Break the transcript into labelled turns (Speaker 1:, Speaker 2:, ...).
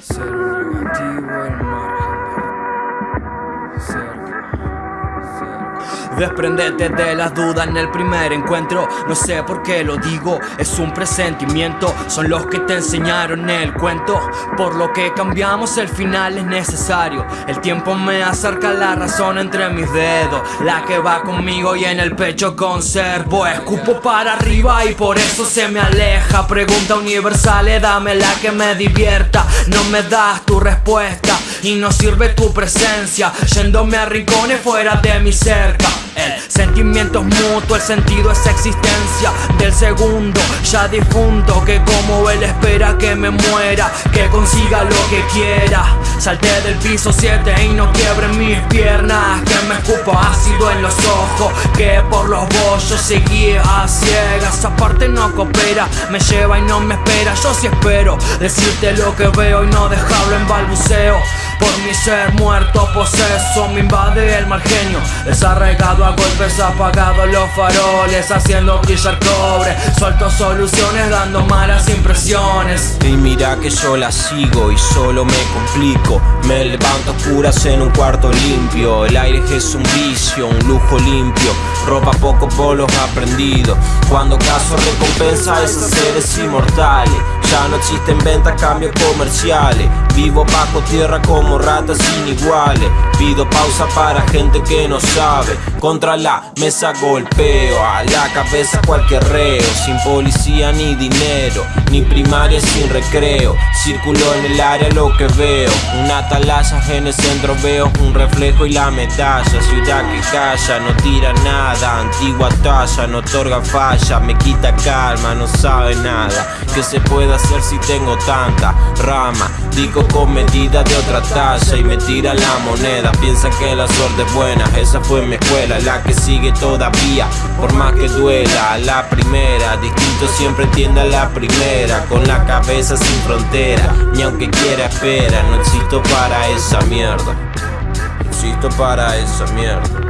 Speaker 1: Ser un yuan,
Speaker 2: Desprendete de las dudas en el primer encuentro. No sé por qué lo digo, es un presentimiento. Son los que te enseñaron el cuento. Por lo que cambiamos el final es necesario. El tiempo me acerca la razón entre mis dedos. La que va conmigo y en el pecho conservo. Escupo para arriba y por eso se me aleja. Pregunta universal, eh, dame la que me divierta. No me das tu respuesta y no sirve tu presencia. Yéndome a rincones fuera de mi cerca el sentimiento es mutuo, el sentido es existencia del segundo. Ya difunto Que como él espera que me muera, que consiga lo que quiera. Salté del piso 7 y no quiebre mis piernas Que me escupo ácido en los ojos Que por los bollos seguí a ciegas. Aparte no coopera, me lleva y no me espera. Yo sí espero decirte lo que veo y no dejarlo en balbuceo por mi ser muerto poseso me invade el mal genio Desarraigado a golpes apagado los faroles Haciendo brillar cobre. Suelto soluciones dando malas impresiones.
Speaker 3: Y mira que yo la sigo y solo me complico. Me levanto oscuras en un cuarto limpio. El aire es un vicio, un lujo limpio. Ropa poco polos aprendido Cuando caso recompensa a esos seres inmortales ya no existen ventas, cambios comerciales. Vivo bajo tierra como ratas sin iguales Pido pausa para gente que no sabe. Contra la mesa golpeo A la cabeza cualquier reo. Sin policía ni dinero Ni primaria sin recreo. Círculo en el área lo que veo. Una atalaya en el centro veo Un reflejo y la medalla. Ciudad que calla, no tira nada. Antigua talla, no otorga falla. Me quita calma, no sabe nada. Que se pueda si tengo tanta rama. Digo con medida de otra talla y me tira la moneda. Piensa que la suerte es buena, esa fue mi escuela La que sigue todavía, por más que duela. La primera, distinto siempre tiende a la primera Con la cabeza sin frontera, ni aunque quiera espera No existo para esa mierda, no existo para esa mierda